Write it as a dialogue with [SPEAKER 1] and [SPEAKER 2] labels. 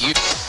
[SPEAKER 1] you.